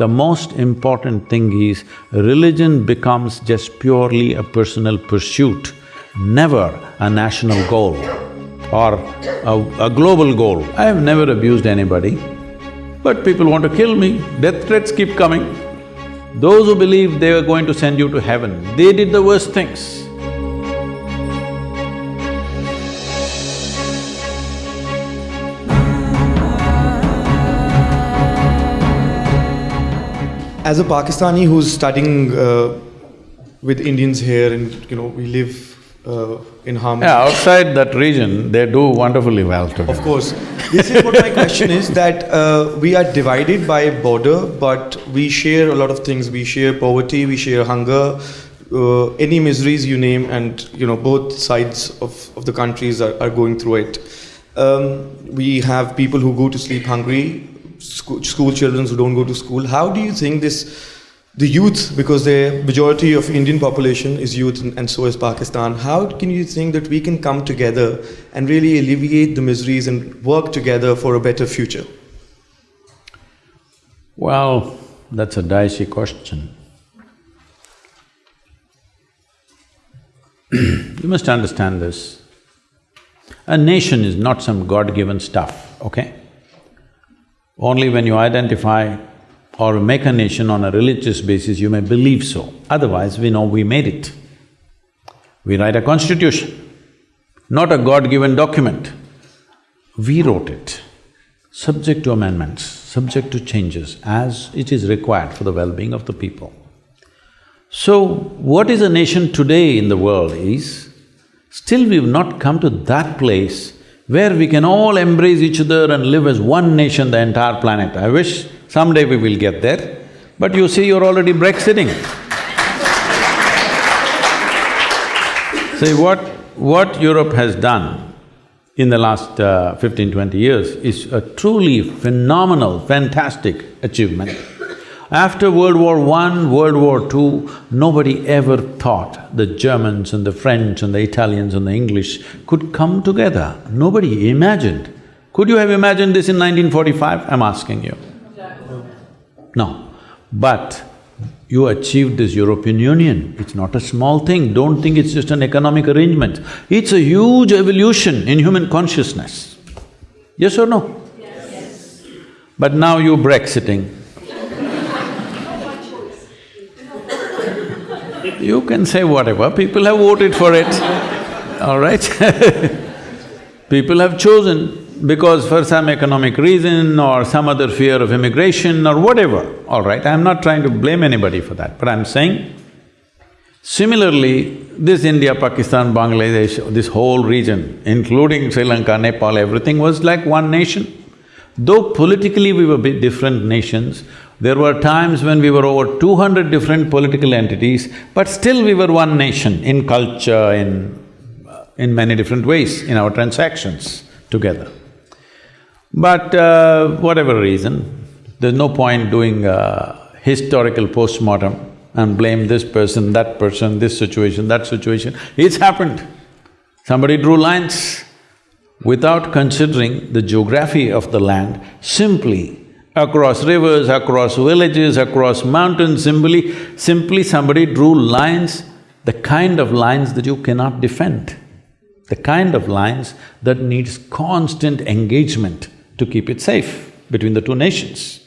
The most important thing is, religion becomes just purely a personal pursuit, never a national goal or a, a global goal. I have never abused anybody, but people want to kill me, death threats keep coming. Those who believe they were going to send you to heaven, they did the worst things. As a Pakistani who's studying uh, with Indians here and you know, we live uh, in harmony. Yeah, outside that region, they do wonderfully well together. Of course. This is what my question is that uh, we are divided by border, but we share a lot of things. We share poverty, we share hunger, uh, any miseries you name, and you know both sides of, of the countries are, are going through it. Um, we have people who go to sleep hungry, school, school children who don't go to school. How do you think this, the youth, because the majority of Indian population is youth and, and so is Pakistan, how can you think that we can come together and really alleviate the miseries and work together for a better future? Well, that's a dicey question. you must understand this. A nation is not some god-given stuff, okay? Only when you identify or make a nation on a religious basis, you may believe so. Otherwise, we know we made it. We write a constitution, not a god-given document. We wrote it, subject to amendments, subject to changes as it is required for the well-being of the people. So, what is a nation today in the world is, still we've not come to that place where we can all embrace each other and live as one nation, the entire planet. I wish someday we will get there, but you see you're already Brexiting. See, what… what Europe has done in the last uh, 15, 20 years is a truly phenomenal, fantastic achievement. After World War I, World War II, nobody ever thought the Germans and the French and the Italians and the English could come together. Nobody imagined. Could you have imagined this in 1945? I'm asking you. No. But you achieved this European Union. It's not a small thing. Don't think it's just an economic arrangement. It's a huge evolution in human consciousness. Yes or no? Yes. But now you're Brexiting. You can say whatever, people have voted for it, all right? People have chosen because for some economic reason or some other fear of immigration or whatever, all right, I'm not trying to blame anybody for that, but I'm saying, similarly, this India, Pakistan, Bangladesh, this whole region, including Sri Lanka, Nepal, everything was like one nation. Though politically we were different nations, there were times when we were over two hundred different political entities, but still we were one nation in culture, in… in many different ways, in our transactions together. But uh, whatever reason, there's no point doing a historical postmortem and blame this person, that person, this situation, that situation. It's happened. Somebody drew lines without considering the geography of the land, simply across rivers, across villages, across mountains, simply… simply somebody drew lines, the kind of lines that you cannot defend, the kind of lines that needs constant engagement to keep it safe between the two nations.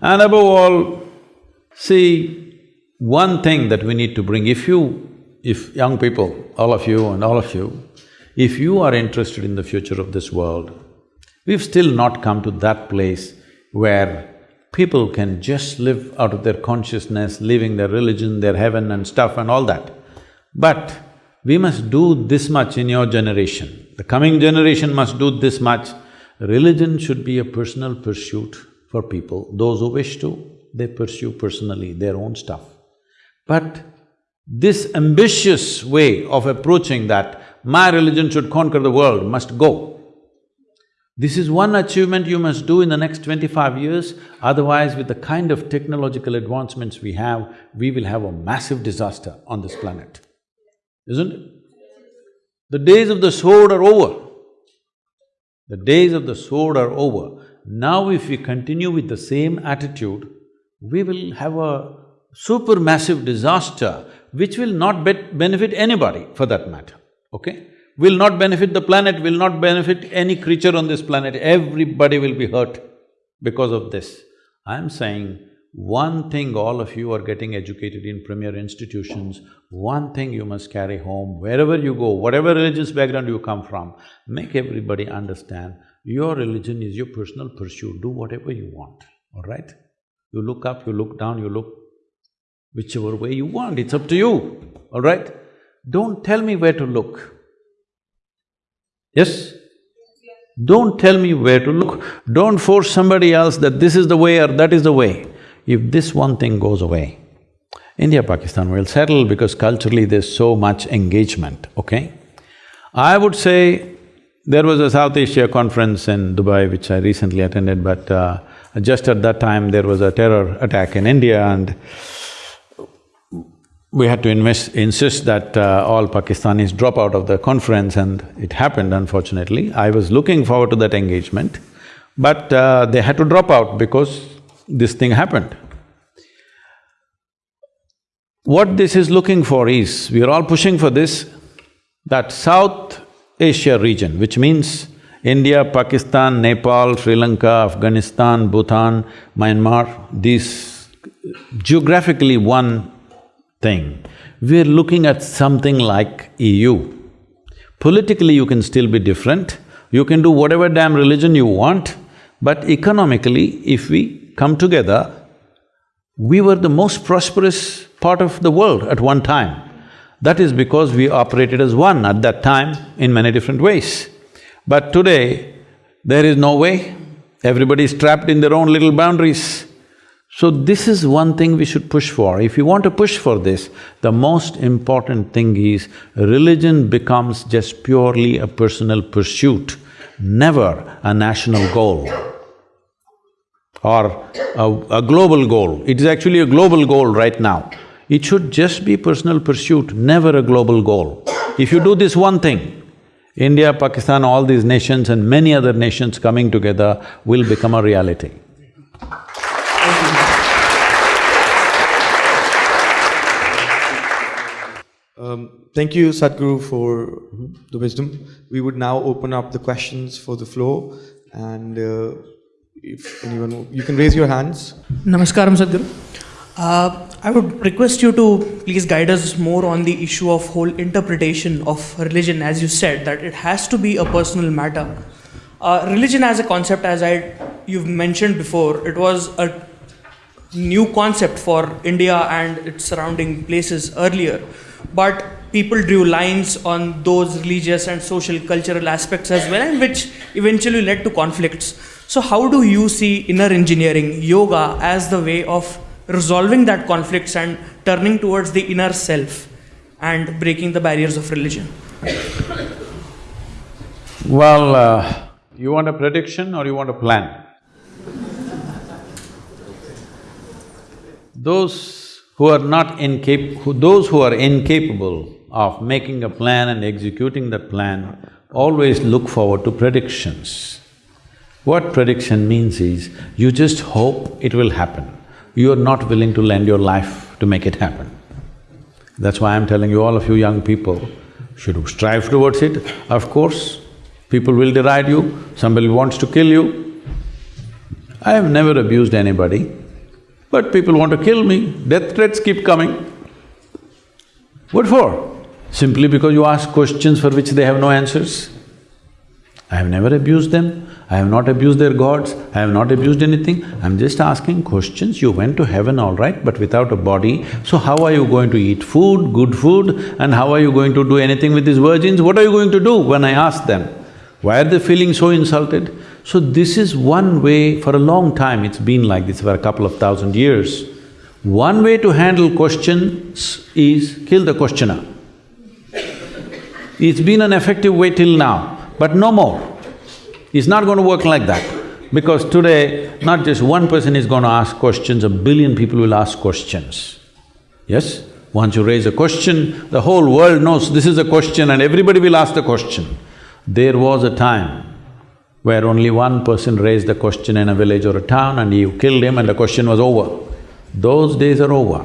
And above all, see, one thing that we need to bring, if you… if young people, all of you and all of you, if you are interested in the future of this world, we've still not come to that place where people can just live out of their consciousness, living their religion, their heaven and stuff and all that. But we must do this much in your generation, the coming generation must do this much Religion should be a personal pursuit for people. Those who wish to, they pursue personally their own stuff. But this ambitious way of approaching that, my religion should conquer the world, must go. This is one achievement you must do in the next twenty-five years, otherwise with the kind of technological advancements we have, we will have a massive disaster on this planet, isn't it? The days of the sword are over. The days of the sword are over. Now if we continue with the same attitude, we will have a supermassive disaster which will not bet benefit anybody for that matter, okay? Will not benefit the planet, will not benefit any creature on this planet, everybody will be hurt because of this. I'm saying one thing all of you are getting educated in premier institutions, one thing you must carry home wherever you go, whatever religious background you come from, make everybody understand your religion is your personal pursuit, do whatever you want, all right? You look up, you look down, you look whichever way you want, it's up to you, all right? Don't tell me where to look. Yes? Don't tell me where to look. Don't force somebody else that this is the way or that is the way. If this one thing goes away, India-Pakistan will settle because culturally there's so much engagement, okay? I would say there was a South Asia conference in Dubai which I recently attended, but uh, just at that time there was a terror attack in India and we had to invest, insist that uh, all Pakistanis drop out of the conference and it happened unfortunately. I was looking forward to that engagement, but uh, they had to drop out because this thing happened. What this is looking for is, we are all pushing for this, that South Asia region, which means India, Pakistan, Nepal, Sri Lanka, Afghanistan, Bhutan, Myanmar, these geographically one thing. We're looking at something like EU. Politically, you can still be different, you can do whatever damn religion you want, but economically, if we come together, we were the most prosperous part of the world at one time. That is because we operated as one at that time in many different ways. But today, there is no way, everybody is trapped in their own little boundaries. So this is one thing we should push for. If you want to push for this, the most important thing is religion becomes just purely a personal pursuit, never a national goal or a, a global goal. It is actually a global goal right now. It should just be personal pursuit, never a global goal. If you do this one thing, India, Pakistan, all these nations and many other nations coming together will become a reality. Um, thank you, Sadhguru, for the wisdom. We would now open up the questions for the floor, and uh, if anyone, you can raise your hands. Namaskaram, Sadhguru. Uh, I would request you to please guide us more on the issue of whole interpretation of religion, as you said, that it has to be a personal matter. Uh, religion as a concept, as I you've mentioned before, it was a new concept for India and its surrounding places earlier, but people drew lines on those religious and social cultural aspects as well, and which eventually led to conflicts. So, how do you see inner engineering, yoga, as the way of resolving that conflicts and turning towards the inner self and breaking the barriers of religion? Well, uh, you want a prediction or you want a plan? Those who are not incap… Who, those who are incapable of making a plan and executing that plan always look forward to predictions. What prediction means is, you just hope it will happen. You are not willing to lend your life to make it happen. That's why I'm telling you, all of you young people should strive towards it. Of course, people will deride you, somebody wants to kill you. I have never abused anybody, but people want to kill me, death threats keep coming. What for? Simply because you ask questions for which they have no answers. I have never abused them, I have not abused their gods, I have not abused anything, I'm just asking questions. You went to heaven all right, but without a body, so how are you going to eat food, good food, and how are you going to do anything with these virgins? What are you going to do when I ask them? Why are they feeling so insulted? So this is one way, for a long time it's been like this, for a couple of thousand years. One way to handle questions is kill the questioner. It's been an effective way till now, but no more. It's not going to work like that. Because today, not just one person is going to ask questions, a billion people will ask questions. Yes? Once you raise a question, the whole world knows this is a question and everybody will ask the question. There was a time where only one person raised the question in a village or a town and you killed him and the question was over. Those days are over.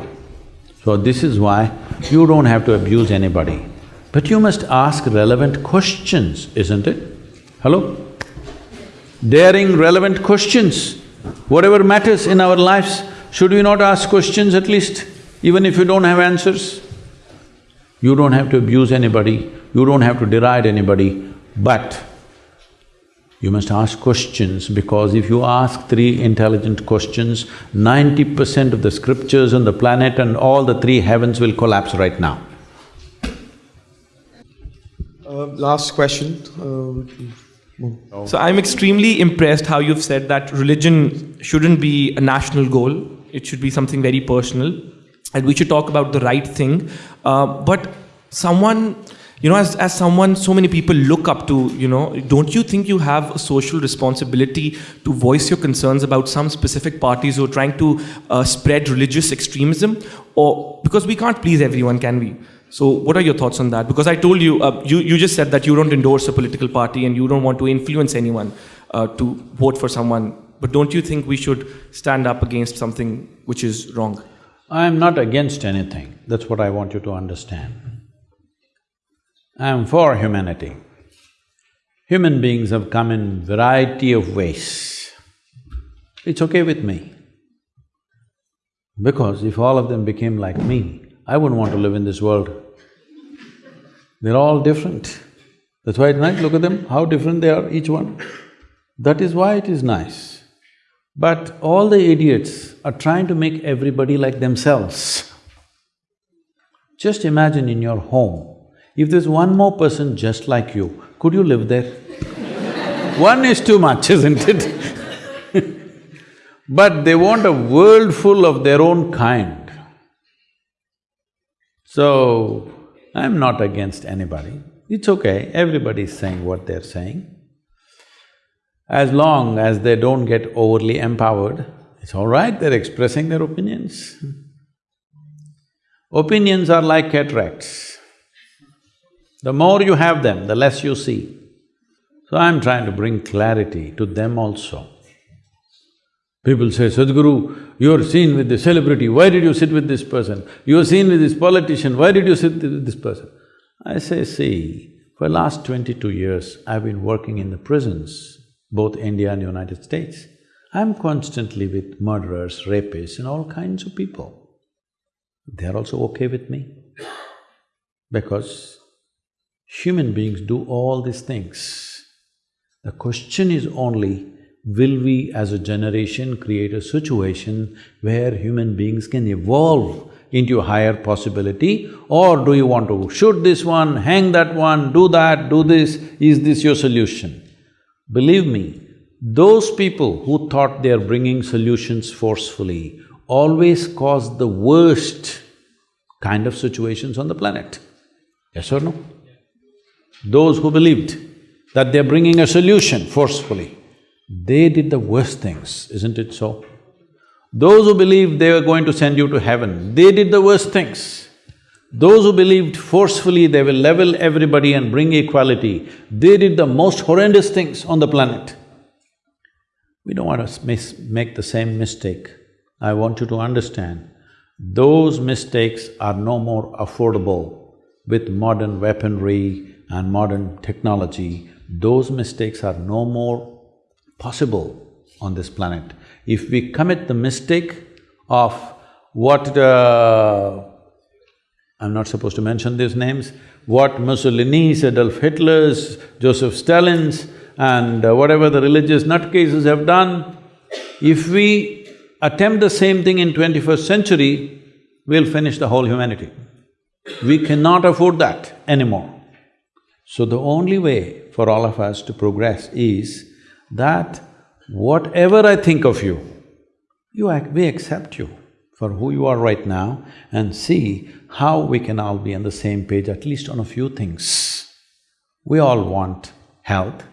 So this is why you don't have to abuse anybody. But you must ask relevant questions, isn't it? Hello? Daring relevant questions. Whatever matters in our lives, should we not ask questions at least, even if you don't have answers? You don't have to abuse anybody, you don't have to deride anybody, but you must ask questions because if you ask three intelligent questions, ninety percent of the scriptures on the planet and all the three heavens will collapse right now. Uh, last question. Um, So I'm extremely impressed how you've said that religion shouldn't be a national goal. It should be something very personal, and we should talk about the right thing. Uh, but someone, you know, as, as someone so many people look up to, you know, don't you think you have a social responsibility to voice your concerns about some specific parties who are trying to uh, spread religious extremism? Or because we can't please everyone, can we? So, what are your thoughts on that? Because I told you, uh, you, you just said that you don't endorse a political party and you don't want to influence anyone uh, to vote for someone. But don't you think we should stand up against something which is wrong? I am not against anything, that's what I want you to understand. I am for humanity. Human beings have come in variety of ways. It's okay with me. Because if all of them became like me, I wouldn't want to live in this world. They're all different. That's why it's nice, look at them, how different they are, each one. That is why it is nice. But all the idiots are trying to make everybody like themselves. Just imagine in your home, if there's one more person just like you, could you live there? one is too much, isn't it? but they want a world full of their own kind. So, I'm not against anybody. It's okay, everybody's saying what they're saying. As long as they don't get overly empowered, it's all right, they're expressing their opinions. Opinions are like cataracts. The more you have them, the less you see. So I'm trying to bring clarity to them also. People say, Sadhguru, you're seen with the celebrity, why did you sit with this person? You're seen with this politician, why did you sit with this person? I say, see, for last twenty-two years, I've been working in the prisons, both India and United States. I'm constantly with murderers, rapists and all kinds of people. They're also okay with me because human beings do all these things. The question is only, will we as a generation create a situation where human beings can evolve into a higher possibility or do you want to shoot this one, hang that one, do that, do this, is this your solution? Believe me, those people who thought they are bringing solutions forcefully always cause the worst kind of situations on the planet. Yes or no? Those who believed that they're bringing a solution forcefully, they did the worst things, isn't it so? Those who believed they were going to send you to heaven, they did the worst things. Those who believed forcefully they will level everybody and bring equality, they did the most horrendous things on the planet. We don't want to make the same mistake. I want you to understand, those mistakes are no more affordable with modern weaponry and modern technology. Those mistakes are no more possible on this planet. If we commit the mistake of what uh, I'm not supposed to mention these names, what Mussolini's, Adolf Hitler's, Joseph Stalin's and uh, whatever the religious nutcases have done, if we attempt the same thing in twenty-first century, we'll finish the whole humanity. We cannot afford that anymore. So the only way for all of us to progress is that whatever I think of you, you ac we accept you for who you are right now and see how we can all be on the same page, at least on a few things. We all want health,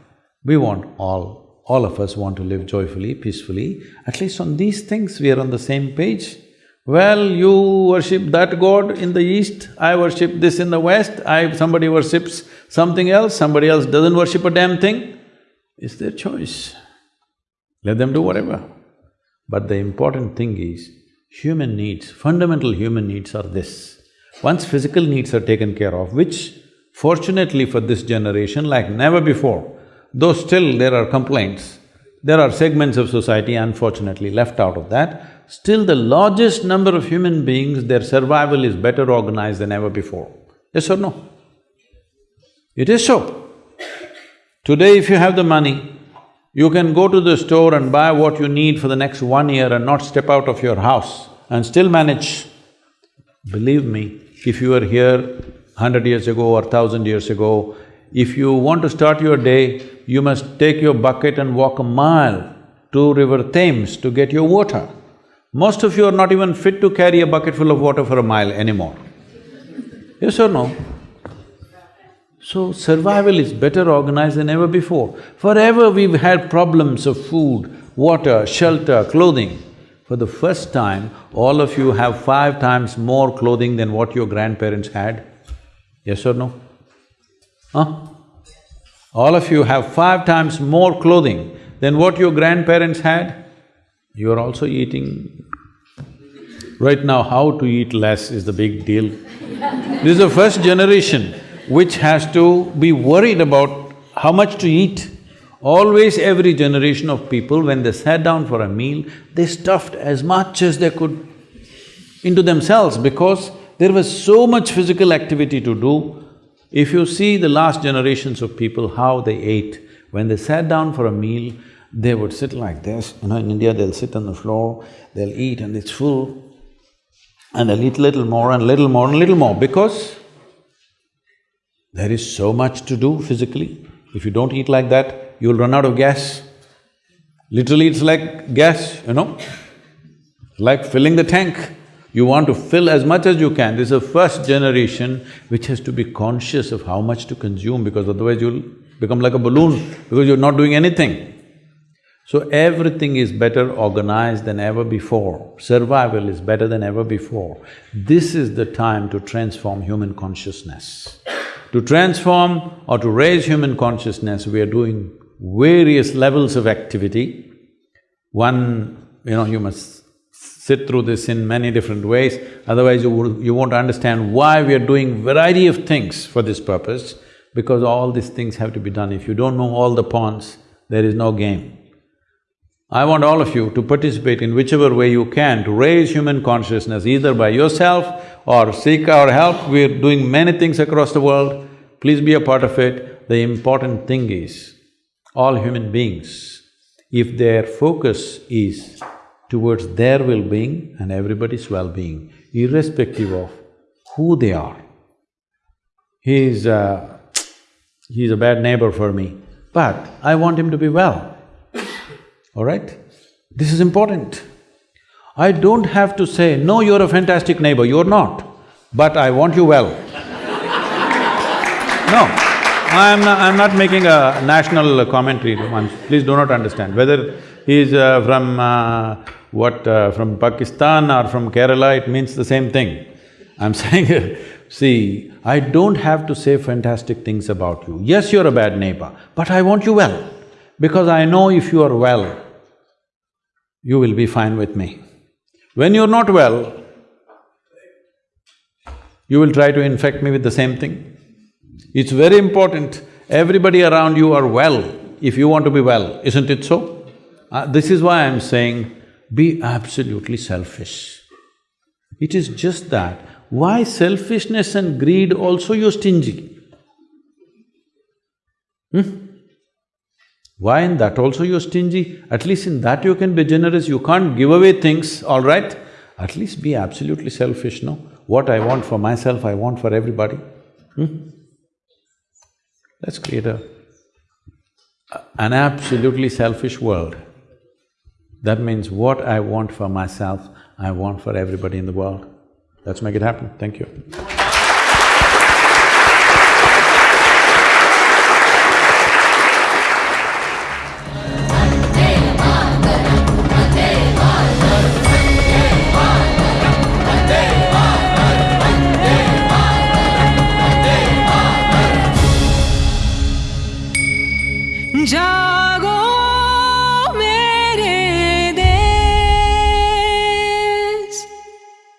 we want all… all of us want to live joyfully, peacefully, at least on these things we are on the same page. Well, you worship that god in the east, I worship this in the west, I… somebody worships something else, somebody else doesn't worship a damn thing. It's their choice. Let them do whatever. But the important thing is, Human needs, fundamental human needs are this. Once physical needs are taken care of, which fortunately for this generation, like never before, though still there are complaints, there are segments of society unfortunately left out of that, still the largest number of human beings, their survival is better organized than ever before. Yes or no? It is so. Today if you have the money, you can go to the store and buy what you need for the next one year and not step out of your house and still manage. Believe me, if you were here hundred years ago or thousand years ago, if you want to start your day, you must take your bucket and walk a mile to River Thames to get your water. Most of you are not even fit to carry a bucket full of water for a mile anymore. Yes or no? So survival is better organized than ever before. Forever we've had problems of food, water, shelter, clothing. For the first time, all of you have five times more clothing than what your grandparents had. Yes or no? Huh? All of you have five times more clothing than what your grandparents had. You are also eating. Right now, how to eat less is the big deal. This is the first generation which has to be worried about how much to eat. Always every generation of people, when they sat down for a meal, they stuffed as much as they could into themselves because there was so much physical activity to do. If you see the last generations of people, how they ate, when they sat down for a meal, they would sit like this, you know, in India they'll sit on the floor, they'll eat and it's full, and they'll eat little more and little more and little more because there is so much to do physically. If you don't eat like that, you'll run out of gas. Literally, it's like gas, you know, like filling the tank. You want to fill as much as you can. This is the first generation which has to be conscious of how much to consume because otherwise you'll become like a balloon because you're not doing anything. So everything is better organized than ever before, survival is better than ever before. This is the time to transform human consciousness. To transform or to raise human consciousness, we are doing various levels of activity. One, you know, you must sit through this in many different ways, otherwise you, you won't understand why we are doing variety of things for this purpose, because all these things have to be done. If you don't know all the pawns, there is no game. I want all of you to participate in whichever way you can to raise human consciousness, either by yourself or seek our help. We're doing many things across the world, please be a part of it. The important thing is, all human beings, if their focus is towards their well-being and everybody's well-being, irrespective of who they are. He's a… he's a bad neighbor for me, but I want him to be well all right? This is important. I don't have to say, no, you're a fantastic neighbor, you're not, but I want you well. no, I'm not, I'm not making a national commentary, please do not understand. Whether he's uh, from uh, what… Uh, from Pakistan or from Kerala, it means the same thing. I'm saying, see, I don't have to say fantastic things about you. Yes, you're a bad neighbor, but I want you well because I know if you are well, you will be fine with me. When you're not well, you will try to infect me with the same thing. It's very important, everybody around you are well if you want to be well, isn't it so? Uh, this is why I'm saying, be absolutely selfish. It is just that, why selfishness and greed also you're stingy? Hmm? Why in that also you're stingy? At least in that you can be generous, you can't give away things, all right? At least be absolutely selfish, no? What I want for myself, I want for everybody. Hmm? Let's create a… an absolutely selfish world. That means what I want for myself, I want for everybody in the world. Let's make it happen, thank you.